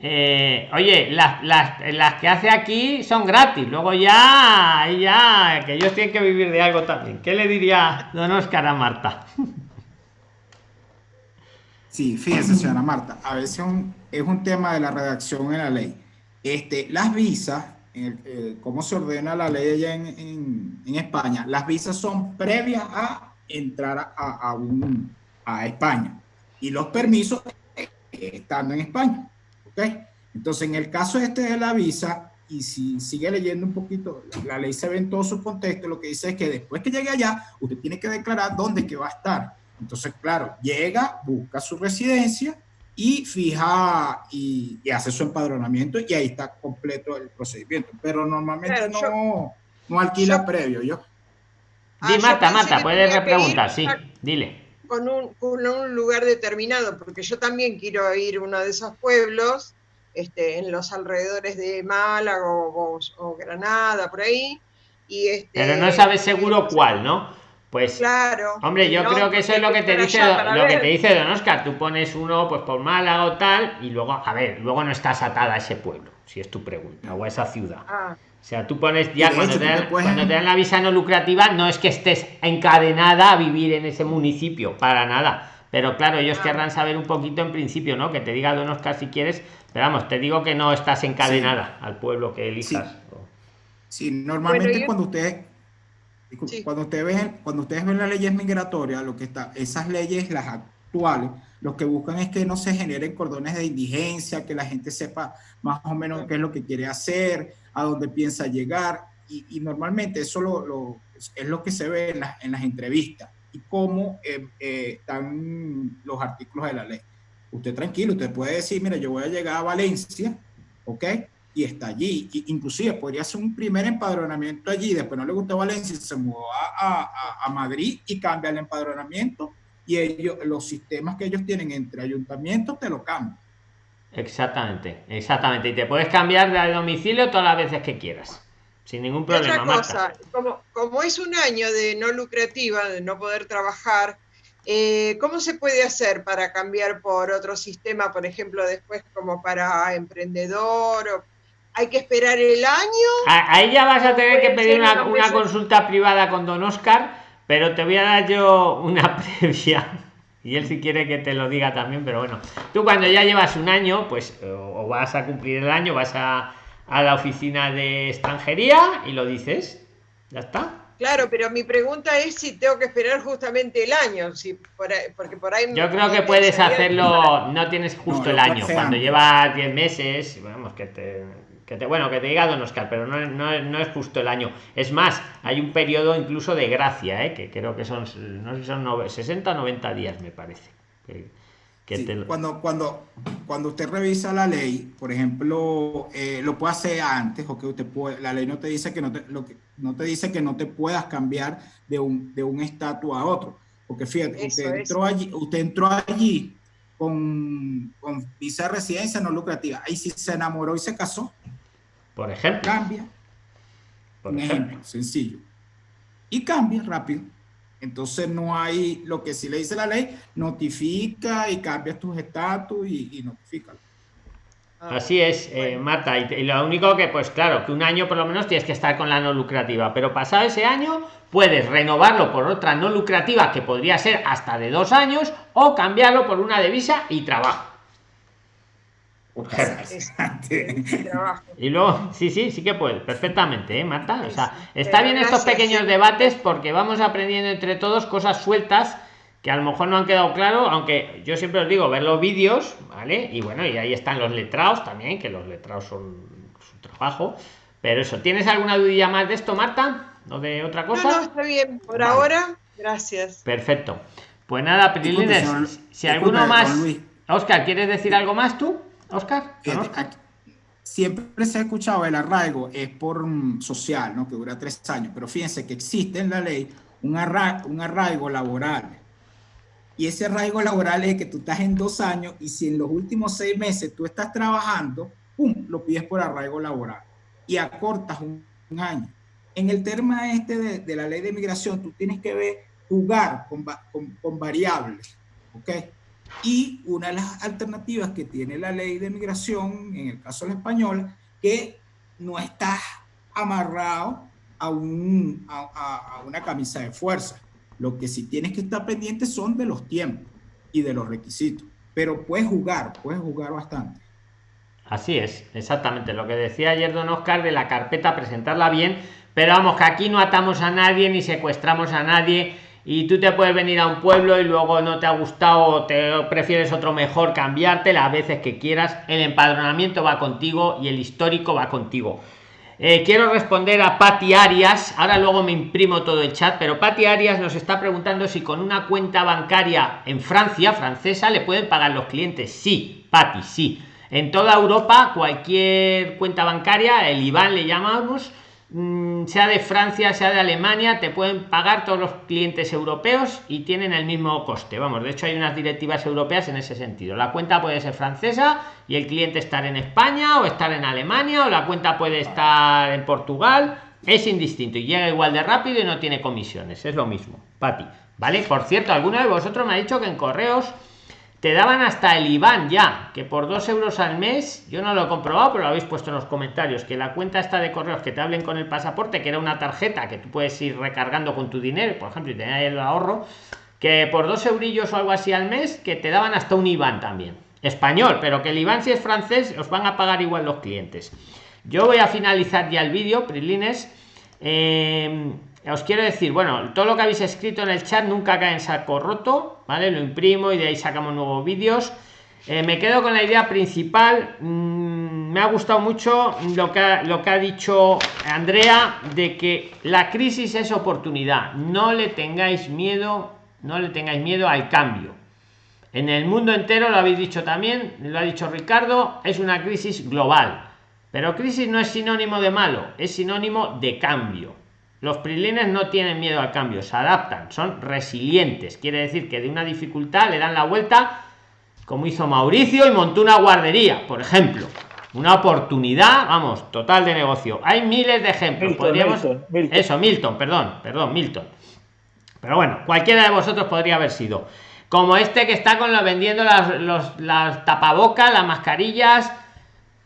Eh, oye, las, que hace aquí son gratis, luego ya, ya, que ellos tienen que vivir de algo también. ¿Qué le diría don Oscar a Marta? Sí, fíjese, señora Marta, a veces es un tema de la redacción en la ley. Este, las visas, eh, cómo se ordena la ley allá en, España, las visas son previas a entrar a, a, España y los permisos estando en España. ¿ok? Entonces, en el caso este de la visa, y si sigue leyendo un poquito, la ley se ve en todo su contexto, lo que dice es que después que llegue allá, usted tiene que declarar dónde que va a estar entonces, claro, llega, busca su residencia y fija y, hace su empadronamiento y ahí está completo el procedimiento. Pero normalmente no, no alquila previo, yo. Di, Marta, Marta, puedes repreguntar, sí, dile. Con un, con un, lugar determinado, porque yo también quiero ir a uno de esos pueblos, este, en los alrededores de Málaga o, o, Granada, por ahí. Y este, Pero no sabes seguro cuál, ¿no? Pues, claro, hombre, yo creo que eso es lo que te dice lo que te dice Don Oscar. Tú pones uno, pues por Málaga o tal, y luego, a ver, luego no estás atada a ese pueblo, si es tu pregunta, o a esa ciudad. Ah. O sea, tú pones ya cuando, te dan, la visa no lucrativa, no es que estés encadenada a vivir en ese municipio, para nada. Pero claro, ellos ah. querrán saber un poquito en principio, ¿no? Que te diga Don Oscar si quieres, pero vamos, te digo que no estás encadenada al pueblo que elijas. Sí, normalmente cuando usted cuando, ustedes ven, cuando ustedes ven las leyes migratorias, lo que está, esas leyes, las actuales, lo que buscan es que no se generen cordones de indigencia, que la gente sepa más o menos qué es lo que quiere hacer, a dónde piensa llegar, y, normalmente eso lo, es lo que se ve en, en las entrevistas y cómo eh, eh, están los artículos de la ley. Usted tranquilo, usted puede decir, mira, yo voy a llegar a Valencia, ¿ok? Y está allí. inclusive podría hacer un primer empadronamiento allí, después no le gusta Valencia, se mudó a, a, Madrid y cambia el empadronamiento y ellos, los sistemas que ellos tienen entre ayuntamientos te lo cambian. Exactamente, exactamente. Y te puedes cambiar de domicilio todas las veces que quieras. Sin ningún Y otra problema. Marta. cosa, como, como es un año de no lucrativa, de no poder trabajar, eh, ¿cómo se puede hacer para cambiar por otro sistema, por ejemplo, después como para emprendedor? O, ¿Hay que esperar el año? A- Ahí ya vas a tener que pedir una, consulta privada con don Oscar, pero te voy a dar yo una previa. Y él si quiere que te lo diga también, pero bueno. Tú cuando ya llevas un año, pues o vas a cumplir el año, vas a, a la oficina de extranjería y lo dices. Ya está. Claro, pero mi pregunta es si tengo que esperar justamente el año, si por ahí- porque por ahí... Yo creo que puedes hacerlo, no tienes justo No, el año. Cuando llevas 10 meses, vamos, que te, que te, bueno, que te diga Don Oscar, pero no, no, no es justo el año. Es más, hay un periodo incluso de gracia, ¿eh? que creo que son, no sé si son nove- 60 o 90 días, me parece. Que, que Sí, te lo- cuando, cuando, cuando usted revisa la ley, por ejemplo, eh, lo puede hacer antes, o que usted puede, la ley no te dice que no te, lo que, no te dice que no te puedas cambiar de un, de un estatus a otro. Porque fíjate, Eso usted entró allí, usted entró allí con, con visa de residencia no lucrativa. Ahí sí se enamoró y se casó, por ejemplo, cambia. por un ejemplo. ejemplo sencillo. Y cambia rápido. Entonces no hay, lo que sí le dice la ley, notifica y cambia tus estatus y, y notifica. Ah, Así es, eh. Marta. Y, te- y lo único que, pues claro, que un año por lo menos tienes que estar con la no lucrativa, pero pasado ese año puedes renovarlo por otra no lucrativa que podría ser hasta de dos años o cambiarlo por una de visa y trabajo. Y luego, sí, sí, sí que puedes, perfectamente, ¿eh, Marta? O sea, está bien estos pequeños debates porque vamos aprendiendo entre todos cosas sueltas que a lo mejor no han quedado claro, aunque yo siempre os digo, ver los vídeos, ¿vale? Y bueno, y ahí están los letrados también, que los letrados son su trabajo. Pero eso, ¿tienes alguna dudilla más de esto, Marta? ¿O de otra cosa? no, está bien. Por Vale. ahora, gracias. Perfecto. Pues nada, Prilines, si alguno más... Luis. Oscar, ¿quieres decir algo más tú? Oscar. Aquí- siempre se ha escuchado el arraigo es por social, ¿no? Que dura tres años, pero fíjense que existe en la ley un, arra- un arraigo laboral. Y ese arraigo laboral es que tú estás en dos años y si en los últimos seis meses tú estás trabajando, ¡pum!, lo pides por arraigo laboral y acortas un, un año. En el tema este de, de la ley de migración, tú tienes que ver, jugar con, con, con variables, ¿ok? Y una de las alternativas que tiene la ley de migración, en el caso de la española, que no estás amarrado a, un, a, a- a una camisa de fuerza. Lo que sí tienes que estar pendiente son de los tiempos y de los requisitos. Pero puedes jugar, puedes jugar bastante. Así es, exactamente lo que decía ayer don Oscar de la carpeta, presentarla bien, pero vamos, que aquí no atamos a nadie ni secuestramos a nadie y tú te puedes venir a un pueblo y luego no te ha gustado o te prefieres otro mejor, cambiarte las veces que quieras, el empadronamiento va contigo y el histórico va contigo. Eh, quiero responder a Patti Arias, ahora luego me imprimo todo el chat, pero Patti Arias nos está preguntando si con una cuenta bancaria en Francia, francesa, le pueden pagar los clientes. Sí, Patti, sí. En toda Europa, cualquier cuenta bancaria, el IBAN le llamamos, sea de Francia, sea de Alemania, te pueden pagar todos los clientes europeos y tienen el mismo coste. Vamos, de hecho hay unas directivas europeas en ese sentido. La cuenta puede ser francesa y el cliente estar en España o estar en Alemania o la cuenta puede estar en Portugal. Es indistinto y llega igual de rápido y no tiene comisiones. Es lo mismo, Pati. ¿Vale? Por cierto, alguno de vosotros me ha dicho que en correos te daban hasta el IBAN ya, que por dos euros al mes, yo no lo he comprobado, pero lo habéis puesto en los comentarios, que la cuenta está de correos que te hablen con el pasaporte, que era una tarjeta que tú puedes ir recargando con tu dinero, por ejemplo, y tener el ahorro, que por dos eurillos o algo así al mes, que te daban hasta un IBAN también. Español, pero que el IBAN si es francés, os van a pagar igual los clientes. Yo voy a finalizar ya el vídeo, Prilines. Eh, os quiero decir, bueno, todo lo que habéis escrito en el chat nunca cae en saco roto, ¿vale? Lo imprimo y de ahí sacamos nuevos vídeos. Eh, me quedo con la idea principal. Mm, me ha gustado mucho lo que, ha, lo que ha dicho Andrea de que la crisis es oportunidad. No le tengáis miedo, no le tengáis miedo al cambio. En el mundo entero, lo habéis dicho también, lo ha dicho Ricardo, es una crisis global. Pero crisis no es sinónimo de malo, es sinónimo de cambio. Los prilines no tienen miedo al cambio, se adaptan, son resilientes. Quiere decir que de una dificultad le dan la vuelta como hizo Mauricio y montó una guardería, por ejemplo. Una oportunidad, vamos, total de negocio. Hay miles de ejemplos. Milton, Podríamos. Milton, Milton. Eso, Milton, perdón, perdón, Milton. Pero bueno, cualquiera de vosotros podría haber sido. Como este que está con lo vendiendo las, los, las tapabocas, las mascarillas.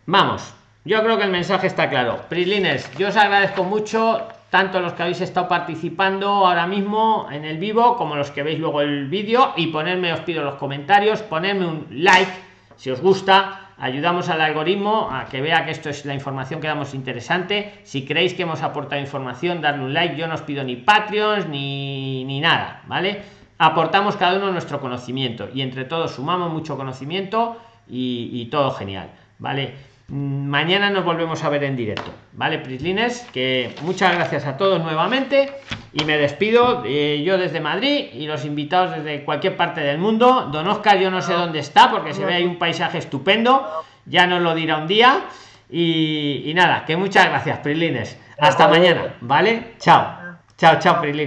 Vamos, yo creo que el mensaje está claro. Prislines, yo os agradezco mucho, tanto los que habéis estado participando ahora mismo en el vivo, como los que veis luego el vídeo, y ponerme, os pido los comentarios, ponerme un like si os gusta. Ayudamos al algoritmo a que vea que esto es la información que damos interesante. Si creéis que hemos aportado información, darle un like. Yo no os pido ni Patreons ni, ni nada, ¿vale? Aportamos cada uno nuestro conocimiento y entre todos sumamos mucho conocimiento y, y todo genial, ¿vale? Mm, Mañana nos volvemos a ver en directo, ¿vale, Prislines? Que muchas gracias a todos nuevamente y me despido eh, yo desde Madrid y los invitados desde cualquier parte del mundo. Don Oscar, yo no sé dónde está porque se ve ahí un paisaje estupendo, ya nos lo dirá un día. Y, y nada, que muchas gracias, Prislines. Hasta mañana, ¿vale? Chao, chao, chao, Prislines.